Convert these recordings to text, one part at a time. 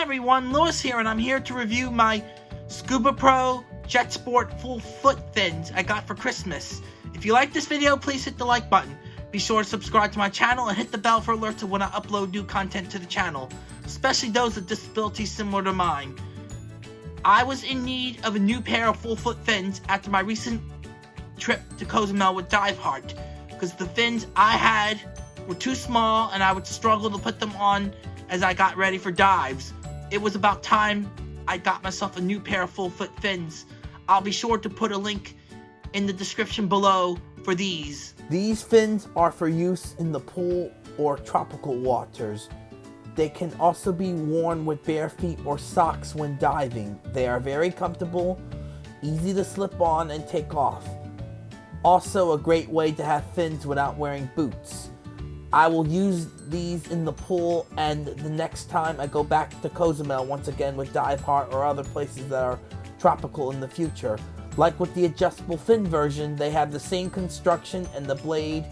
Everyone, Lewis here, and I'm here to review my Scubapro Jet Sport full foot fins I got for Christmas. If you like this video, please hit the like button. Be sure to subscribe to my channel and hit the bell for alerts when I upload new content to the channel, especially those with disabilities similar to mine. I was in need of a new pair of full foot fins after my recent trip to Cozumel with DiveHeart, because the fins I had were too small and I would struggle to put them on as I got ready for dives. It was about time I got myself a new pair of full foot fins. I'll be sure to put a link in the description below for these. These fins are for use in the pool or tropical waters. They can also be worn with bare feet or socks when diving. They are very comfortable, easy to slip on and take off. Also a great way to have fins without wearing boots. I will use these in the pool and the next time I go back to Cozumel once again with DiveHeart or other places that are tropical in the future. Like with the adjustable fin version, they have the same construction and the blade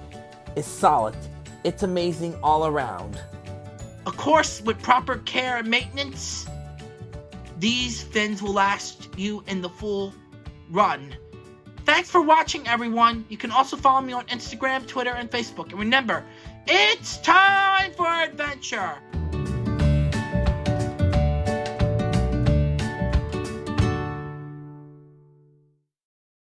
is solid. It's amazing all around. Of course, with proper care and maintenance, these fins will last you in the full run. Thanks for watching, everyone. You can also follow me on Instagram, Twitter, and Facebook. And remember, it's time for adventure!